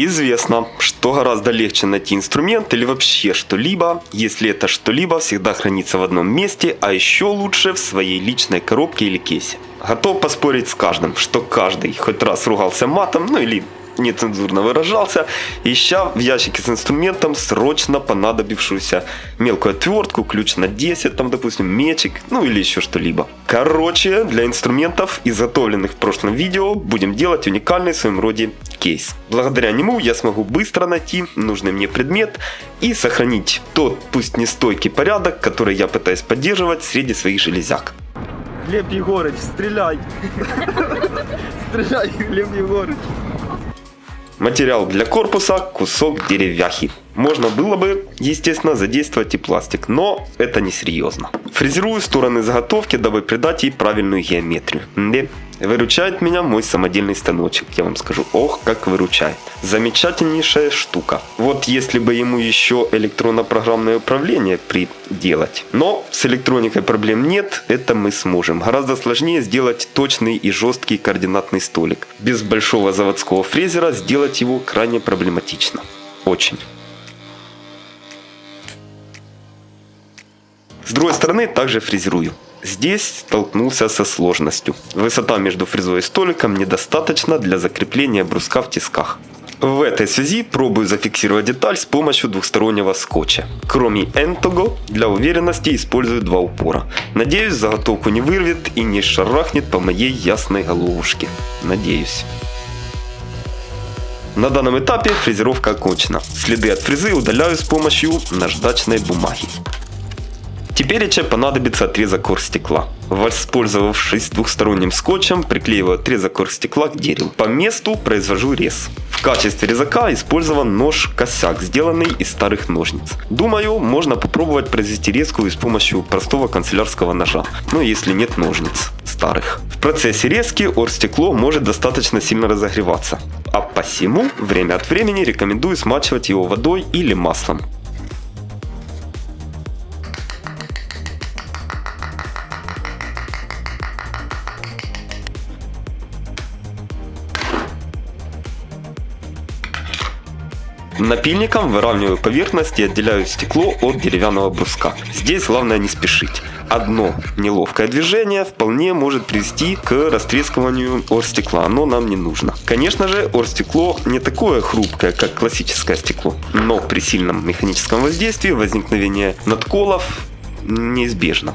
Известно, что гораздо легче найти инструмент или вообще что-либо, если это что-либо всегда хранится в одном месте, а еще лучше в своей личной коробке или кейсе. Готов поспорить с каждым, что каждый хоть раз ругался матом, ну или нецензурно выражался, ища в ящике с инструментом срочно понадобившуюся мелкую отвертку, ключ на 10, там, допустим, мечик, ну или еще что-либо. Короче, для инструментов, изготовленных в прошлом видео, будем делать уникальный в своем роде кейс. Благодаря нему я смогу быстро найти нужный мне предмет и сохранить тот, пусть не стойкий порядок, который я пытаюсь поддерживать среди своих железяк. Глеб Егорыч, стреляй! Стреляй, Глеб Егорыч! Материал для корпуса – кусок деревяхи. Можно было бы, естественно, задействовать и пластик, но это несерьезно. Фрезерую стороны заготовки, дабы придать ей правильную геометрию. Выручает меня мой самодельный станочек, я вам скажу. Ох, как выручает. Замечательнейшая штука. Вот если бы ему еще электронно-программное управление приделать. Но с электроникой проблем нет, это мы сможем. Гораздо сложнее сделать точный и жесткий координатный столик. Без большого заводского фрезера сделать его крайне проблематично. Очень. С другой стороны также фрезерую. Здесь столкнулся со сложностью. Высота между фрезой и столиком недостаточна для закрепления бруска в тисках. В этой связи пробую зафиксировать деталь с помощью двухстороннего скотча. Кроме Энтого, для уверенности использую два упора. Надеюсь, заготовку не вырвет и не шарахнет по моей ясной головушке. Надеюсь. На данном этапе фрезеровка окончена. Следы от фрезы удаляю с помощью наждачной бумаги. Теперь понадобится отрезок оргстекла. Воспользовавшись двухсторонним скотчем, приклеиваю отрезок оргстекла к дереву. По месту произвожу рез. В качестве резака использован нож-косяк, сделанный из старых ножниц. Думаю, можно попробовать произвести резку с помощью простого канцелярского ножа, но если нет ножниц старых. В процессе резки оргстекло может достаточно сильно разогреваться, а посему время от времени рекомендую смачивать его водой или маслом. Напильником выравниваю поверхность и отделяю стекло от деревянного бруска. Здесь главное не спешить. Одно неловкое движение вполне может привести к растрескиванию оргстекла, но нам не нужно. Конечно же, оргстекло не такое хрупкое, как классическое стекло, но при сильном механическом воздействии возникновение надколов неизбежно.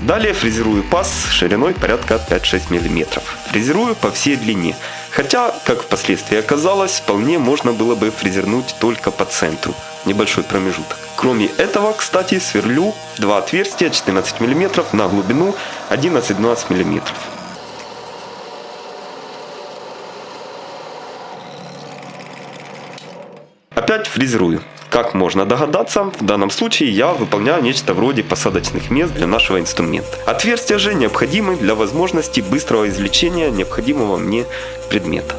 Далее фрезерую паз шириной порядка 5-6 мм. Фрезерую по всей длине. Хотя, как впоследствии оказалось, вполне можно было бы фрезернуть только по центру. Небольшой промежуток. Кроме этого, кстати, сверлю два отверстия 14 мм на глубину 11-12 мм. Опять фрезерую. Как можно догадаться, в данном случае я выполняю нечто вроде посадочных мест для нашего инструмента. Отверстия же необходимы для возможности быстрого извлечения необходимого мне предмета.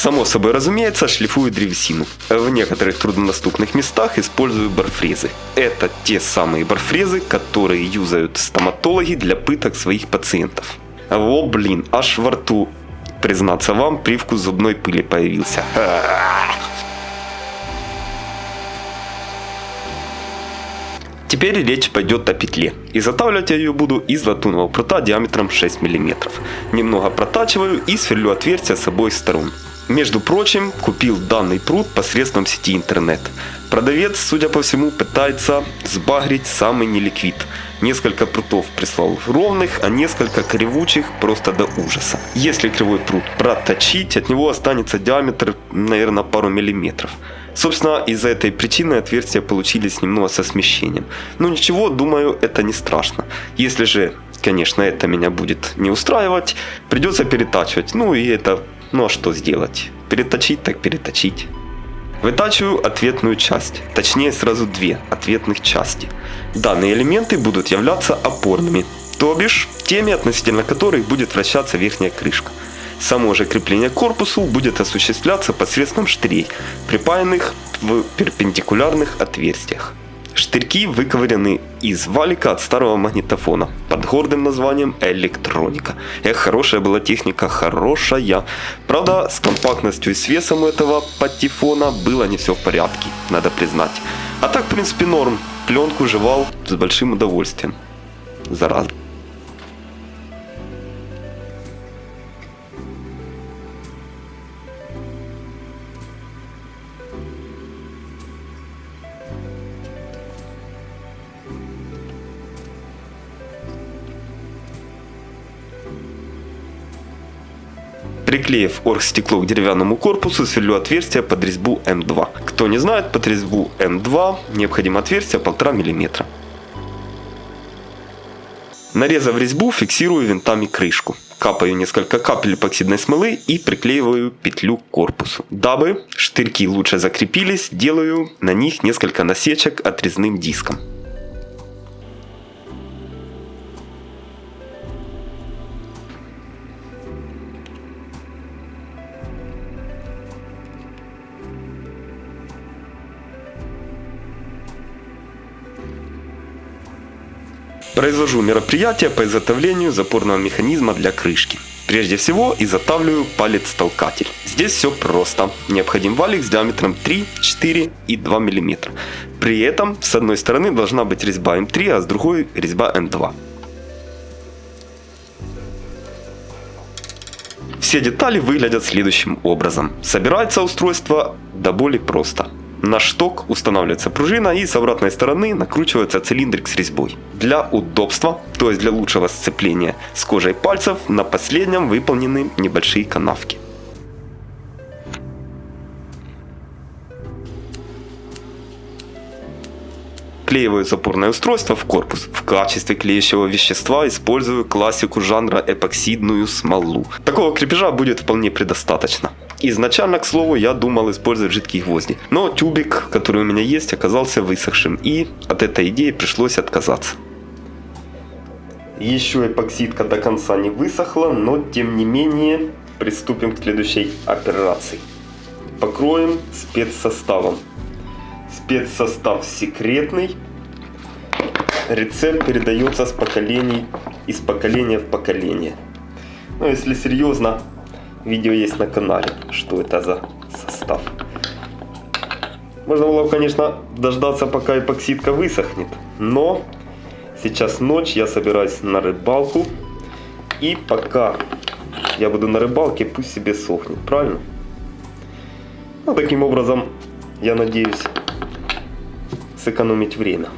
Само собой разумеется, шлифую древесину. В некоторых труднодоступных местах использую барфрезы. Это те самые барфрезы, которые юзают стоматологи для пыток своих пациентов. О, блин, аж во рту, признаться вам, привкус зубной пыли появился. Теперь речь пойдет о петле. Изготавливать я ее буду из латунного прута диаметром 6 мм. Немного протачиваю и сверлю отверстия с обоих сторон. Между прочим, купил данный пруд посредством сети интернет. Продавец, судя по всему, пытается сбагрить самый неликвид. Несколько прутов прислал ровных, а несколько кривучих просто до ужаса. Если кривой пруд проточить, от него останется диаметр, наверное, пару миллиметров. Собственно, из-за этой причины отверстия получились немного со смещением. Но ничего, думаю, это не страшно. Если же, конечно, это меня будет не устраивать, придется перетачивать. Ну и это ну а что сделать? Переточить так переточить. Вытачиваю ответную часть, точнее сразу две ответных части. Данные элементы будут являться опорными, то бишь теми, относительно которых будет вращаться верхняя крышка. Само же крепление к корпусу будет осуществляться посредством штырей, припаянных в перпендикулярных отверстиях. Штырьки выковырены из валика от старого магнитофона под гордым названием электроника. Эх, хорошая была техника, хорошая. Правда, с компактностью и с весом этого патефона было не все в порядке, надо признать. А так, в принципе, норм. Пленку жевал с большим удовольствием. Зараза. Приклеив оргстекло к деревянному корпусу, сверлю отверстие под резьбу М2. Кто не знает, под резьбу М2 необходимо отверстие 1,5 мм. Нарезав резьбу, фиксирую винтами крышку. Капаю несколько капель эпоксидной смолы и приклеиваю петлю к корпусу. Дабы штырьки лучше закрепились, делаю на них несколько насечек отрезным диском. Произвожу мероприятие по изготовлению запорного механизма для крышки. Прежде всего изготавливаю палец-толкатель. Здесь все просто. Необходим валик с диаметром 3, 4 и 2 мм. При этом с одной стороны должна быть резьба М3, а с другой резьба М2. Все детали выглядят следующим образом. Собирается устройство до боли просто. На шток устанавливается пружина и с обратной стороны накручивается цилиндрик с резьбой. Для удобства, то есть для лучшего сцепления с кожей пальцев, на последнем выполнены небольшие канавки. Клеиваю запорное устройство в корпус. В качестве клеящего вещества использую классику жанра эпоксидную смолу. Такого крепежа будет вполне предостаточно. Изначально, к слову, я думал использовать жидкие гвозди, но тюбик, который у меня есть, оказался высохшим, и от этой идеи пришлось отказаться. Еще эпоксидка до конца не высохла, но тем не менее приступим к следующей операции. Покроем спецсоставом. Спецсостав секретный. Рецепт передается с поколений, из поколения в поколение. Но если серьезно, Видео есть на канале, что это за состав. Можно было, конечно, дождаться, пока эпоксидка высохнет. Но сейчас ночь, я собираюсь на рыбалку. И пока я буду на рыбалке, пусть себе сохнет, правильно? Ну, таким образом, я надеюсь сэкономить время.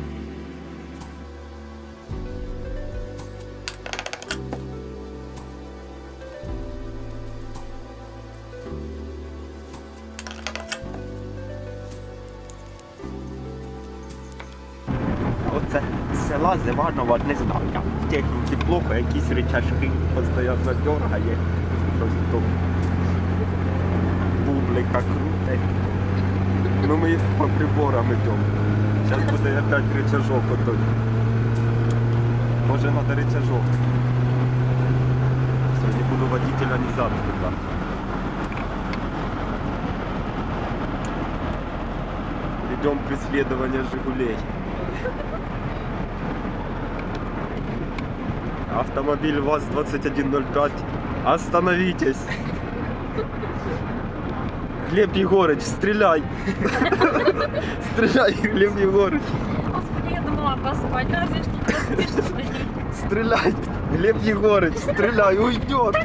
Оце села з не знаю. Техніці плохо, якісь речашки постійно дергає. Щось тут бублика круте. Ну ми по приборам йдемо. Зараз буде опять рычажок отой. Може надо рычажок. Сьогодні буду водителя не туди. Идем преследование Жигулей. Автомобиль ВАЗ-2105. Остановитесь. Глеб Егорыч, стреляй. Стреляй, Глеб Егорыч. Господи, я думала поспать, разве что. Стреляй. Глеб Егорыч, стреляй, уйдет.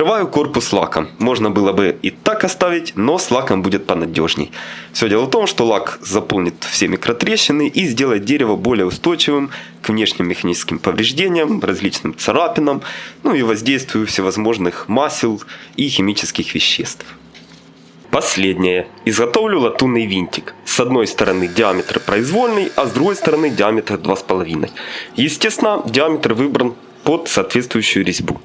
Покрываю корпус лаком. Можно было бы и так оставить, но с лаком будет понадежней. Все дело в том, что лак заполнит все микротрещины и сделает дерево более устойчивым к внешним механическим повреждениям, различным царапинам, ну и воздействию всевозможных масел и химических веществ. Последнее. Изготовлю латунный винтик. С одной стороны диаметр произвольный, а с другой стороны диаметр 2,5. Естественно, диаметр выбран под соответствующую резьбу.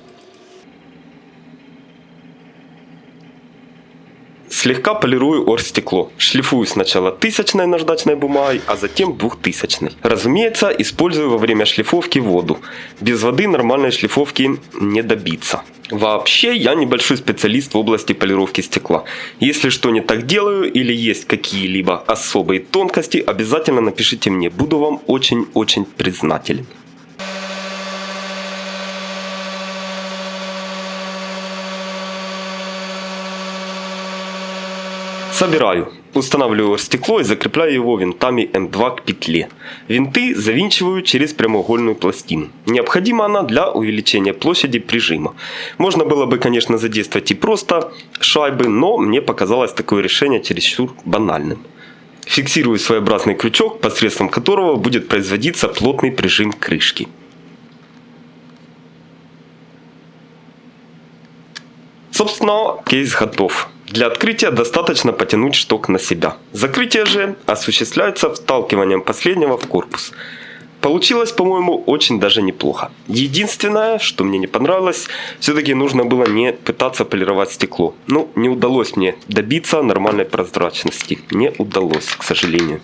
Слегка полирую оргстекло. Шлифую сначала тысячной наждачной бумагой, а затем двухтысячной. Разумеется, использую во время шлифовки воду. Без воды нормальной шлифовки не добиться. Вообще, я небольшой специалист в области полировки стекла. Если что не так делаю или есть какие-либо особые тонкости, обязательно напишите мне. Буду вам очень-очень признателен. Собираю. Устанавливаю стекло и закрепляю его винтами М2 к петле. Винты завинчиваю через прямоугольную пластину. Необходима она для увеличения площади прижима. Можно было бы, конечно, задействовать и просто шайбы, но мне показалось такое решение чересчур банальным. Фиксирую своеобразный крючок, посредством которого будет производиться плотный прижим крышки. Собственно, кейс готов. Для открытия достаточно потянуть шток на себя. Закрытие же осуществляется вталкиванием последнего в корпус. Получилось, по-моему, очень даже неплохо. Единственное, что мне не понравилось, все-таки нужно было не пытаться полировать стекло. Ну, не удалось мне добиться нормальной прозрачности. Не удалось, к сожалению.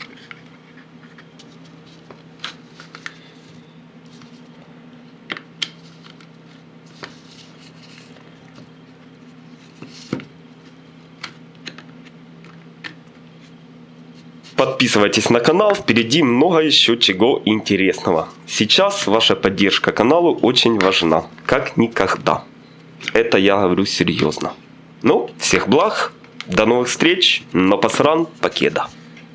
Подписывайтесь на канал, впереди много еще чего интересного. Сейчас ваша поддержка каналу очень важна, как никогда. Это я говорю серьезно. Ну, всех благ, до новых встреч, но посран, покеда.